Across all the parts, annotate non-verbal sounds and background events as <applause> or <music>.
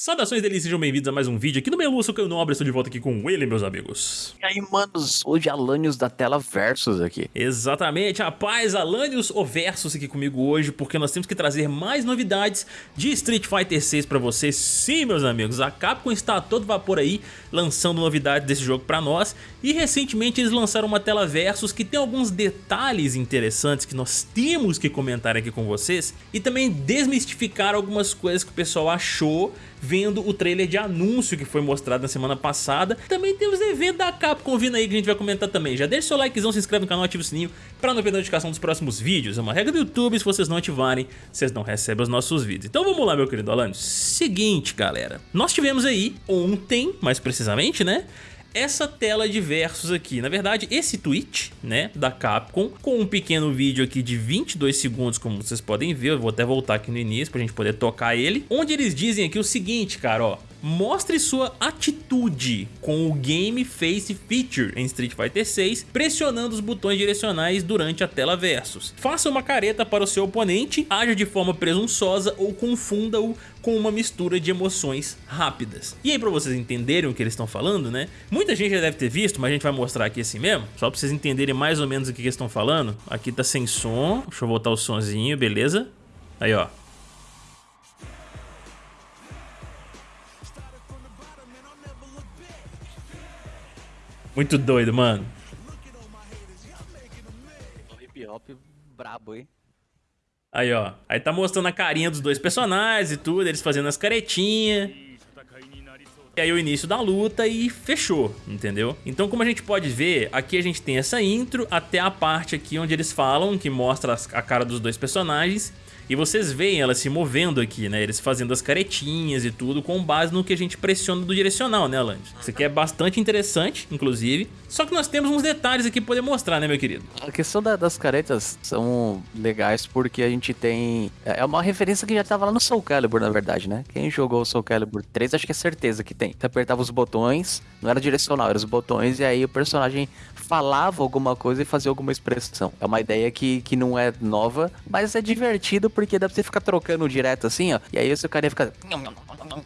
Saudações deles, sejam bem-vindos a mais um vídeo aqui no meu Lúcio Caio Nobre, estou de volta aqui com ele, meus amigos. E aí, manos, hoje Alanios da tela Versus aqui. Exatamente, rapaz, Alanios o Versus aqui comigo hoje, porque nós temos que trazer mais novidades de Street Fighter 6 pra vocês. Sim, meus amigos, a Capcom está a todo vapor aí, lançando novidades desse jogo pra nós, e recentemente eles lançaram uma tela Versus que tem alguns detalhes interessantes que nós temos que comentar aqui com vocês, e também desmistificar algumas coisas que o pessoal achou vendo o trailer de anúncio que foi mostrado na semana passada. Também temos evento da Capcom vindo aí que a gente vai comentar também. Já deixa seu likezão, se inscreve no canal, ativa o sininho para não perder a notificação dos próximos vídeos. É uma regra do YouTube, se vocês não ativarem, vocês não recebem os nossos vídeos. Então vamos lá, meu querido Alan. Seguinte, galera. Nós tivemos aí ontem, mais precisamente, né? Essa tela de versos aqui. Na verdade, esse tweet, né, da Capcom, com um pequeno vídeo aqui de 22 segundos, como vocês podem ver, eu vou até voltar aqui no início pra gente poder tocar ele, onde eles dizem aqui o seguinte, cara, ó, Mostre sua atitude com o Game Face Feature em Street Fighter 6, pressionando os botões direcionais durante a tela versus. Faça uma careta para o seu oponente, haja de forma presunçosa ou confunda-o com uma mistura de emoções rápidas. E aí pra vocês entenderem o que eles estão falando, né? Muita gente já deve ter visto, mas a gente vai mostrar aqui assim mesmo, só pra vocês entenderem mais ou menos o que eles estão falando. Aqui tá sem som, deixa eu voltar o sonzinho, beleza? Aí ó, Muito doido, mano. Hip hop brabo, hein? Aí, ó. Aí tá mostrando a carinha dos dois personagens e tudo, eles fazendo as caretinhas. E aí o início da luta e fechou, entendeu? Então como a gente pode ver, aqui a gente tem essa intro até a parte aqui onde eles falam, que mostra a cara dos dois personagens. E vocês veem ela se movendo aqui, né? Eles fazendo as caretinhas e tudo com base no que a gente pressiona do direcional, né, Alanis? Isso aqui é bastante interessante, inclusive. Só que nós temos uns detalhes aqui pra poder mostrar, né, meu querido? A questão da, das caretas são legais porque a gente tem... É uma referência que já tava lá no Soul Calibur, na verdade, né? Quem jogou o Soul Calibur 3, acho que é certeza que tem. Você apertava os botões, não era direcional, eram os botões, e aí o personagem falava alguma coisa e fazia alguma expressão. É uma ideia que, que não é nova, mas é divertido porque dá pra você ficar trocando direto assim, ó. E aí o seu cara ia ficar.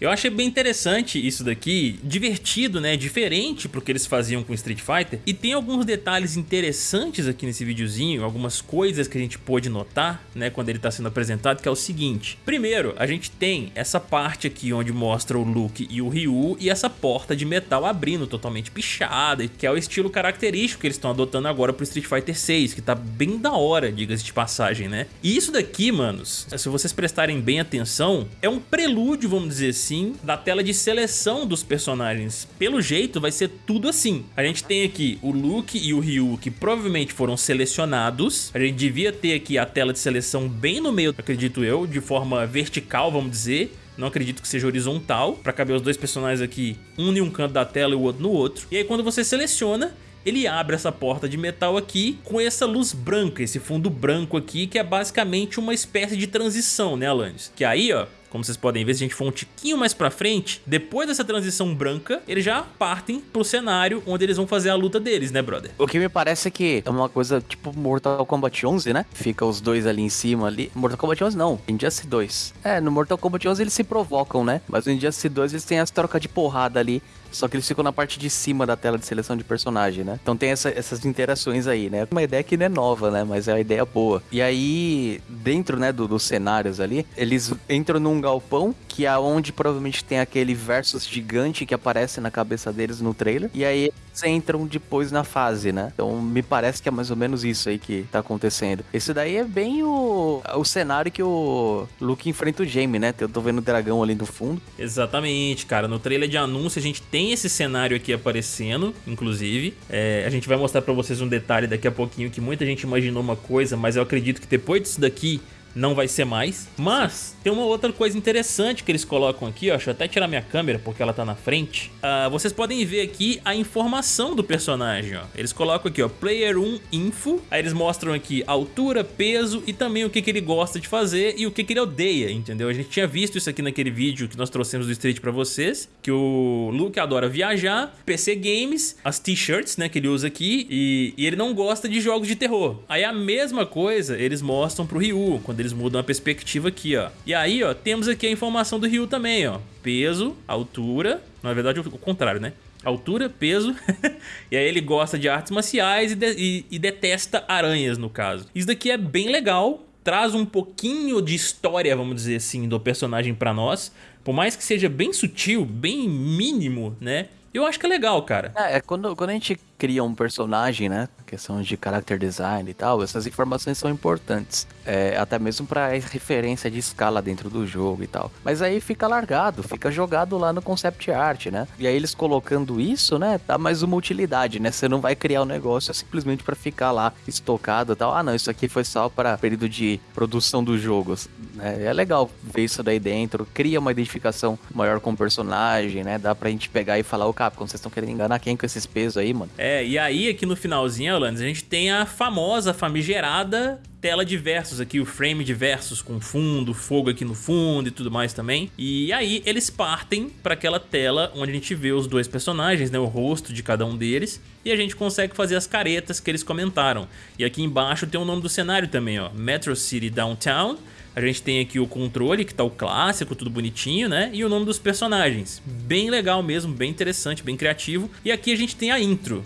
Eu achei bem interessante isso daqui, divertido, né? Diferente pro que eles faziam com Street Fighter. E tem alguns detalhes interessantes aqui nesse videozinho, algumas coisas que a gente pôde notar, né? Quando ele tá sendo apresentado, que é o seguinte. Primeiro, a gente tem essa parte aqui onde mostra o Luke e o Ryu e essa porta de metal abrindo, totalmente pichada, que é o estilo característico que eles estão adotando agora pro Street Fighter 6, que tá bem da hora, diga-se de passagem, né? E isso daqui, manos, se vocês prestarem bem atenção, é um prelúdio, vamos dizer assim, da tela de seleção dos personagens. Pelo jeito, vai ser tudo assim. A gente tem aqui o Luke e o Ryu, que provavelmente foram selecionados. A gente devia ter aqui a tela de seleção bem no meio, acredito eu, de forma vertical, vamos dizer. Não acredito que seja horizontal, para caber os dois personagens aqui, um em um canto da tela e o outro no outro. E aí quando você seleciona, ele abre essa porta de metal aqui com essa luz branca, esse fundo branco aqui, que é basicamente uma espécie de transição, né, Alanis? Que aí, ó, como vocês podem ver, se a gente for um tiquinho mais pra frente, depois dessa transição branca, eles já partem pro cenário onde eles vão fazer a luta deles, né, brother? O que me parece é que é uma coisa tipo Mortal Kombat 11, né? Fica os dois ali em cima ali. Mortal Kombat 11 não, Injustice 2. É, no Mortal Kombat 11 eles se provocam, né? Mas no Injustice 2 eles têm as trocas de porrada ali só que eles ficam na parte de cima da tela de seleção de personagem, né? Então tem essa, essas interações aí, né? Uma ideia que não é nova, né? Mas é uma ideia boa. E aí, dentro, né, do, dos cenários ali, eles entram num galpão, que é onde provavelmente tem aquele versus gigante que aparece na cabeça deles no trailer. E aí eles entram depois na fase, né? Então me parece que é mais ou menos isso aí que tá acontecendo. Esse daí é bem o, o cenário que o Luke enfrenta o Jamie, né? Eu tô vendo o dragão ali no fundo. Exatamente, cara. No trailer de anúncio a gente tem esse cenário aqui aparecendo, inclusive. É, a gente vai mostrar pra vocês um detalhe daqui a pouquinho que muita gente imaginou uma coisa, mas eu acredito que depois disso daqui não vai ser mais. Mas tem uma outra coisa interessante que eles colocam aqui, ó. Deixa eu até tirar minha câmera porque ela tá na frente. Uh, vocês podem ver aqui a informação do personagem, ó. Eles colocam aqui, ó, Player 1 Info. Aí eles mostram aqui altura, peso e também o que, que ele gosta de fazer e o que, que ele odeia, entendeu? A gente tinha visto isso aqui naquele vídeo que nós trouxemos do Street pra vocês, que o Luke adora viajar, PC Games, as t-shirts, né, que ele usa aqui, e, e ele não gosta de jogos de terror. Aí a mesma coisa eles mostram pro Ryu, quando Eles mudam a perspectiva aqui, ó. E aí, ó, temos aqui a informação do Ryu também, ó. Peso, altura, na verdade o contrário, né? Altura, peso, <laughs> e aí ele gosta de artes marciais e, de, e, e detesta aranhas, no caso. Isso daqui é bem legal, traz um pouquinho de história, vamos dizer assim, do personagem pra nós. Por mais que seja bem sutil, bem mínimo, né? Eu acho que é legal, cara. É, é quando, quando a gente cria um personagem, né? Questão de character design e tal, essas informações são importantes. É, até mesmo para referência de escala dentro do jogo e tal. Mas aí fica largado, fica jogado lá no concept art, né? E aí eles colocando isso, né? Dá mais uma utilidade, né? Você não vai criar um negócio simplesmente para ficar lá estocado e tal. Ah, não, isso aqui foi só para período de produção dos jogos. É, é legal ver isso daí dentro, cria uma identificação maior com o personagem, né? Dá pra gente pegar e falar, ô Capcom, vocês estão querendo enganar quem com esses pesos aí, mano? É, e aí aqui no finalzinho, Alanis, a gente tem a famosa, famigerada tela de versos aqui, o frame de versos com fundo, fogo aqui no fundo e tudo mais também. E aí eles partem para aquela tela onde a gente vê os dois personagens, né, o rosto de cada um deles, e a gente consegue fazer as caretas que eles comentaram. E aqui embaixo tem o nome do cenário também, ó, Metro City Downtown, a gente tem aqui o controle, que tá o clássico, tudo bonitinho, né? E o nome dos personagens. Bem legal mesmo, bem interessante, bem criativo. E aqui a gente tem a intro.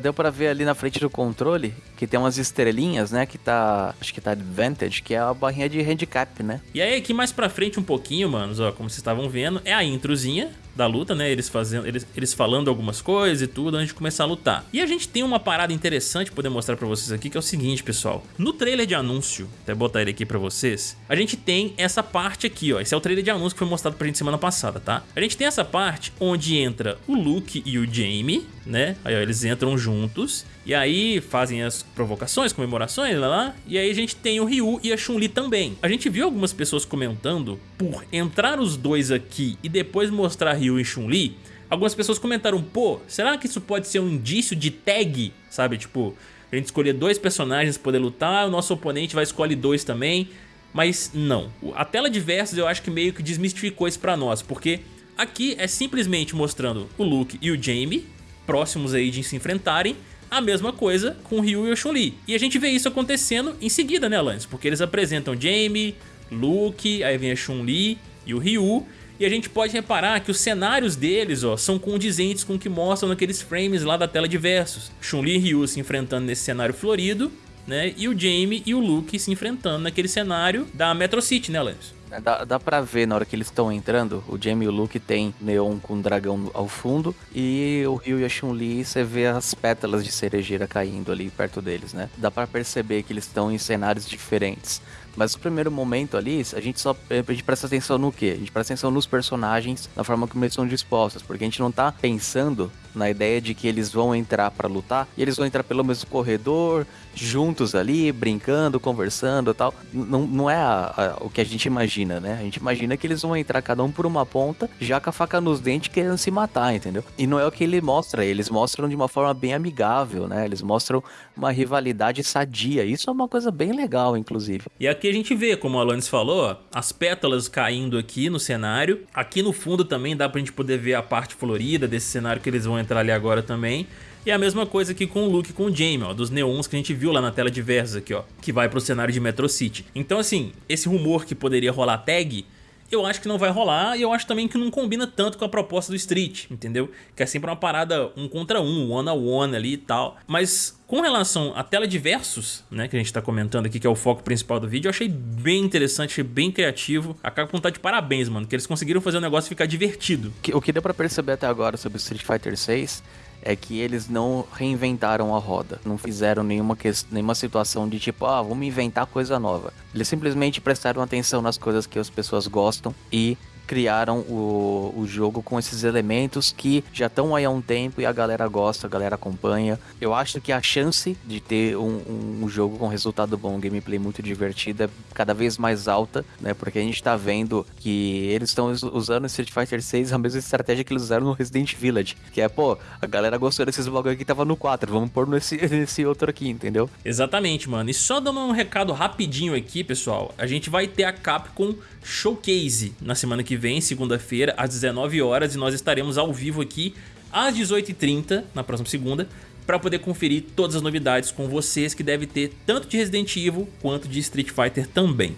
Deu pra ver ali na frente do controle que tem umas estrelinhas, né? Que tá, acho que tá Advantage, que é a barrinha de handicap, né? E aí aqui mais pra frente um pouquinho, manos, ó, como vocês estavam vendo, é a introzinha da luta, né? Eles fazendo, eles, eles falando algumas coisas e tudo antes de começar a lutar. E a gente tem uma parada interessante poder mostrar pra vocês aqui, que é o seguinte, pessoal. No trailer de anúncio, até botar ele aqui pra vocês, a gente tem essa parte aqui, ó. Esse é o trailer de anúncio que foi mostrado pra gente semana passada, tá? A gente tem essa parte onde entra o Luke e o Jamie, né? Aí, ó, eles entram juntos e aí fazem as provocações, comemorações, lá, lá. E aí a gente tem o Ryu e a Chun-Li também. A gente viu algumas pessoas comentando por entrar os dois aqui e depois mostrar Ryu e Chun-Li. Algumas pessoas comentaram, pô, será que isso pode ser um indício de tag? Sabe, tipo, a gente escolher dois personagens para poder lutar, o nosso oponente vai escolher dois também. Mas não, a tela de versos eu acho que meio que desmistificou isso pra nós, porque aqui é simplesmente mostrando o Luke e o Jamie, próximos aí de se enfrentarem, a mesma coisa com Ryu e o Chun-Li. E a gente vê isso acontecendo em seguida, né, Lance? Porque eles apresentam Jamie, Luke, aí vem a Chun-Li e o Ryu. E a gente pode reparar que os cenários deles ó, são condizentes com o que mostram naqueles frames lá da tela de versos. Chun-Li e Ryu se enfrentando nesse cenário florido, né? E o Jamie e o Luke se enfrentando naquele cenário da Metro City, né, Lance? É, dá, dá pra ver na hora que eles estão entrando, o Jamie e o Luke tem neon com dragão ao fundo e o Ryu e a Chun-Li você vê as pétalas de cerejeira caindo ali perto deles, né? Dá pra perceber que eles estão em cenários diferentes. Mas no primeiro momento ali, a gente só a gente presta atenção no quê? A gente presta atenção nos personagens, na forma como eles são dispostos, porque a gente não tá pensando na ideia de que eles vão entrar para lutar e eles vão entrar pelo mesmo corredor, juntos ali, brincando, conversando tal. Não, não é a, a, o que a gente imagina, né? A gente imagina que eles vão entrar cada um por uma ponta, já com a faca nos dentes, querendo se matar, entendeu? E não é o que ele mostra, eles mostram de uma forma bem amigável, né? Eles mostram uma rivalidade sadia. Isso é uma coisa bem legal, inclusive. E aqui a gente vê, como o Alanis falou, as pétalas caindo aqui no cenário. Aqui no fundo também dá pra gente poder ver a parte florida desse cenário que eles vão entrar ali agora também. E a mesma coisa aqui com o Luke com o Jamie, ó, dos neons que a gente viu lá na tela de versos aqui, ó, que vai pro cenário de Metro City. Então assim, esse rumor que poderia rolar tag, eu acho que não vai rolar e eu acho também que não combina tanto com a proposta do Street, entendeu? Que é sempre uma parada um contra um, one on one ali e tal. Mas com relação à tela de versos, né, que a gente tá comentando aqui, que é o foco principal do vídeo, eu achei bem interessante, achei bem criativo. A Capcom tá de parabéns, mano, que eles conseguiram fazer o negócio ficar divertido. O que deu pra perceber até agora sobre Street Fighter 6 é que eles não reinventaram a roda, não fizeram nenhuma, nenhuma situação de tipo, ah, vamos inventar coisa nova. Eles simplesmente prestaram atenção nas coisas que as pessoas gostam e criaram o, o jogo com esses elementos que já estão aí há um tempo e a galera gosta, a galera acompanha. Eu acho que a chance de ter um, um jogo com resultado bom, um gameplay muito divertido, é cada vez mais alta, né? Porque a gente tá vendo que eles estão usando Street Fighter 6 a mesma estratégia que eles usaram no Resident Village. Que é, pô, a galera gostou desses bagulho que tava no 4, vamos pôr nesse, <laughs> nesse outro aqui, entendeu? Exatamente, mano. E só dando um recado rapidinho aqui, pessoal, a gente vai ter a Capcom Showcase na semana que vem, segunda-feira, às 19 horas, e nós estaremos ao vivo aqui às 18h30, na próxima segunda, para poder conferir todas as novidades com vocês que deve ter tanto de Resident Evil quanto de Street Fighter também.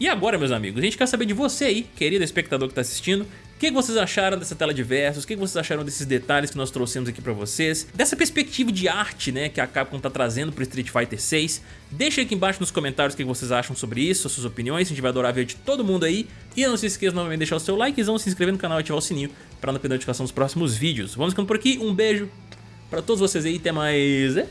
E agora, meus amigos, a gente quer saber de você aí, querido espectador que está assistindo, o que vocês acharam dessa tela de versos? O que vocês acharam desses detalhes que nós trouxemos aqui pra vocês? Dessa perspectiva de arte, né, que a Capcom tá trazendo pro Street Fighter 6? Deixa aqui embaixo nos comentários o que vocês acham sobre isso, as suas opiniões, a gente vai adorar ver de todo mundo aí. E não se esqueça novamente de deixar o seu likezão, se inscrever no canal e ativar o sininho pra não perder a notificação dos próximos vídeos. Vamos ficando por aqui, um beijo pra todos vocês aí, até mais... É